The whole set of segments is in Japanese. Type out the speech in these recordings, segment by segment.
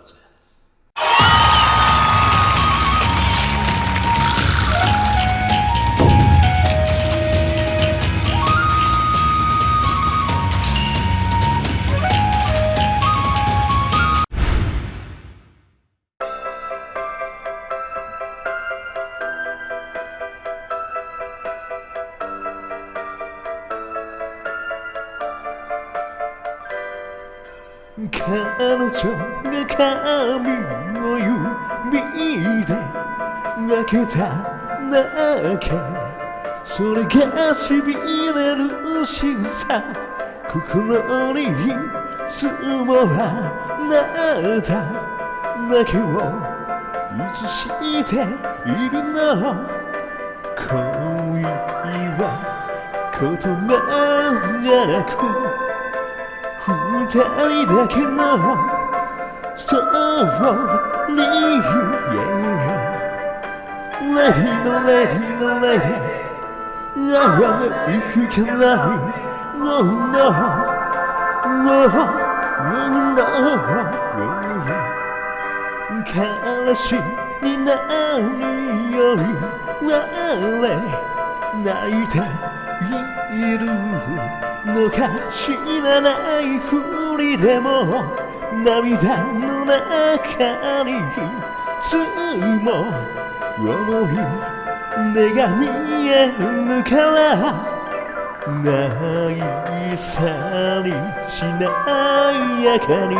です彼女が髪を指で分けた。だけそれがしびれる仕草心に積もらなた。だけを映しているの恋は言葉じゃなく二人だけのストーリー Yeah のレディのレくかない No no no no no 悲何より我れ泣いているのか知らないふりでも涙の中につも思い目が見えるからないさにしないやかに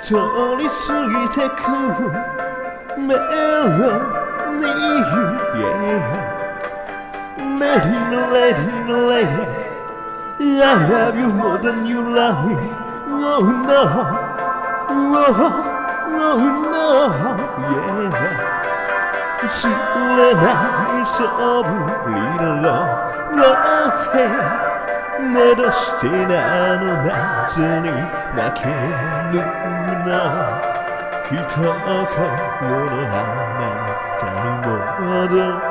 通り過ぎてくメロ Lady, no lady, no lady I love you more than you love me Oh no Oh, oh no Yeah 知れないそぶりのラフェなどしてなの夏に泣けるのきっとこのあなたに戻る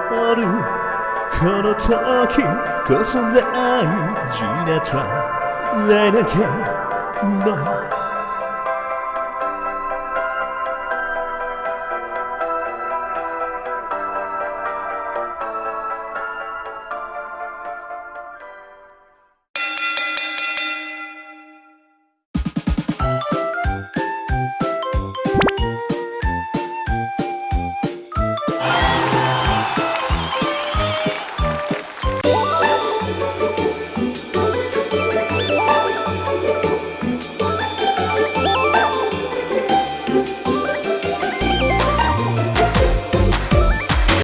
この時こそ大事なトライだけの